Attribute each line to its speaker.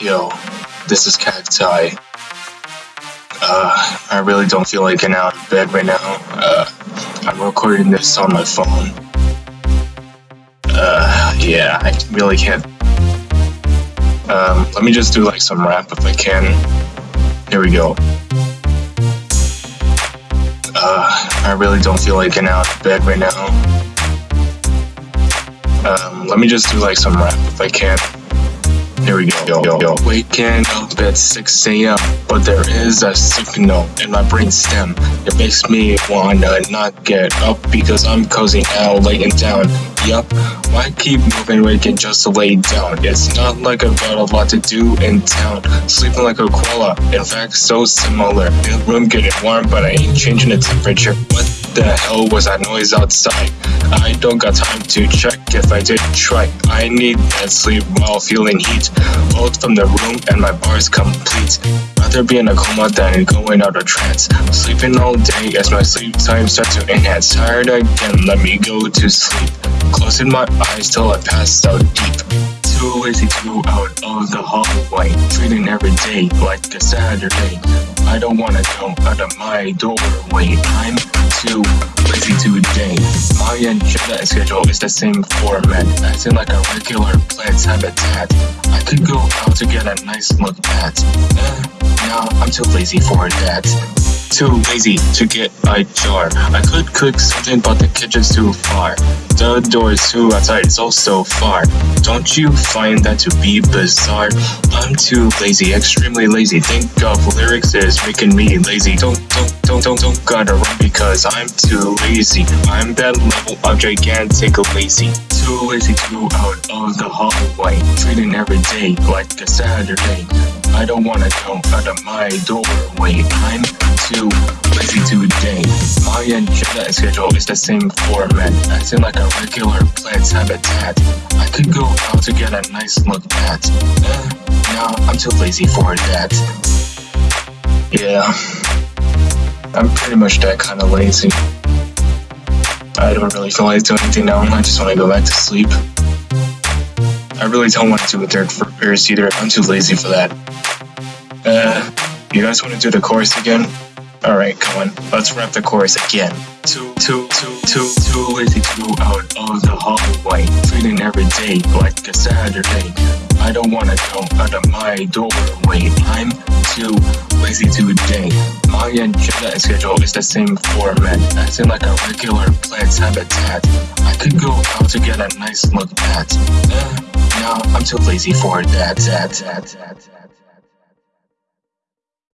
Speaker 1: Yo, this is Cacti. Uh, I really don't feel like getting out of bed right now. Uh, I'm recording this on my phone. Uh, yeah, I really can't. Um, let me just do like some rap if I can. Here we go. Uh, I really don't feel like getting out of bed right now. Um, let me just do like some rap if I can. Here we go. Waking up at 6 a.m. But there is a signal in my brain stem. It makes me wanna not get up because I'm cozy now, laying down. Yup, why keep moving waking just to lay down? It's not like I've got a lot to do in town. Sleeping like a koala, in fact, so similar. The room getting warm, but I ain't changing the temperature. What the hell was that noise outside? I don't got time to check if I did try. I need that sleep while feeling heat. Both from the room and my bar's complete. Rather be in a coma than going out of trance. Sleeping all day as my sleep time starts to enhance. Tired again, let me go to sleep. Closing my eyes till I pass out deep. Too lazy to go out of the hallway. Treating every day like a Saturday. I don't wanna go out of my doorway. I'm too lazy today. My agenda and schedule is the same format, acting like a regular plant's habitat. I could go out to get a nice look at. Eh, no, I'm too lazy for that. Too lazy to get a jar. I could cook something, but the kitchen's too far. The door is too outside, it's also far. Don't you find that to be bizarre? I'm too lazy, extremely lazy. Think of lyrics is making me lazy. Don't, don't, don't, don't, don't gotta run because I'm too lazy. I'm that level of gigantic lazy. Too lazy to go out of the hallway. Treating every day like a Saturday. I don't wanna go out of my doorway. I'm too lazy today. My agenda schedule is the same format, acting like a regular plant's habitat. I could go out to get a nice look at. Eh, no, I'm too lazy for that. Yeah, I'm pretty much that kind of lazy. I don't really feel like doing anything now. I just want to go back to sleep. I really don't want to do a third verse either. I'm too lazy for that. Uh, you guys want to do the chorus again? Alright, come on. Let's rap the chorus again. Too, too, too, too, too lazy to go out of the hallway. Treating every day like a Saturday. I don't wanna go out of my doorway. I'm too lazy today. My agenda and schedule is the same format, acting like a regular plant's habitat. I could go out to get a nice look at. Eh, no, I'm too lazy for that, that, that, that.